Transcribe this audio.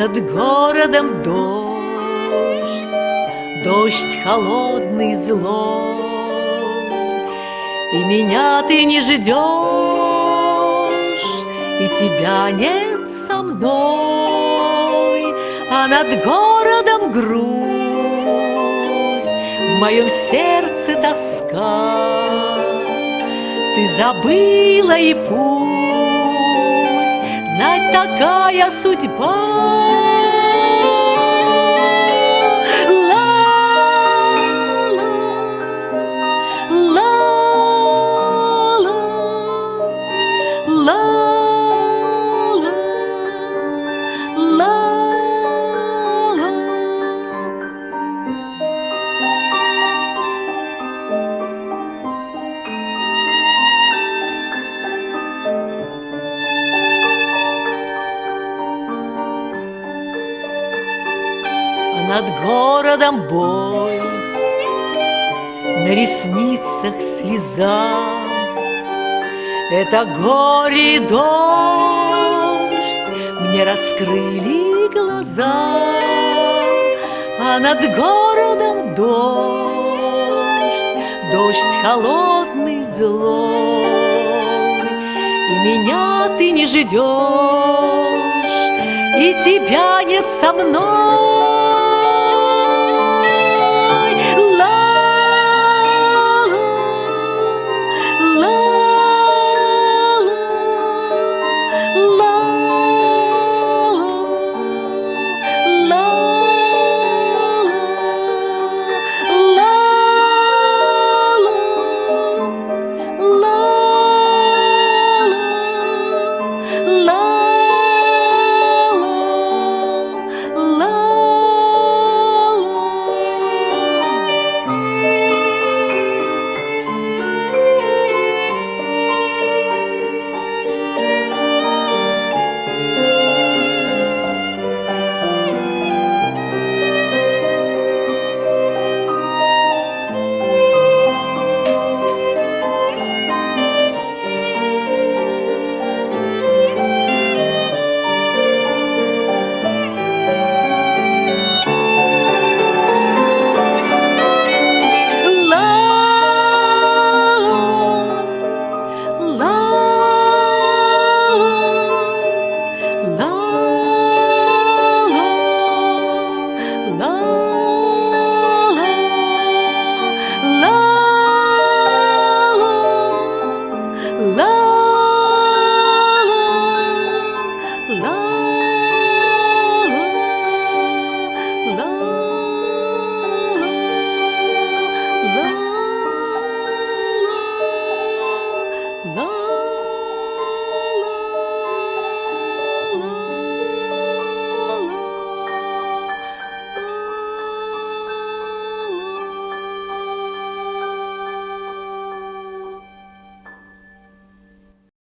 над городом дождь, дождь холодный злой, И меня ты не ждешь, и тебя нет со мной, А над городом грусть, в моем сердце тоска. Ты забыла и пусть знать такая судьба. Над городом бой, На ресницах слеза. Это горе и дождь Мне раскрыли глаза, А над городом дождь, Дождь холодный, злой, И меня ты не ждешь, И тебя нет со мной.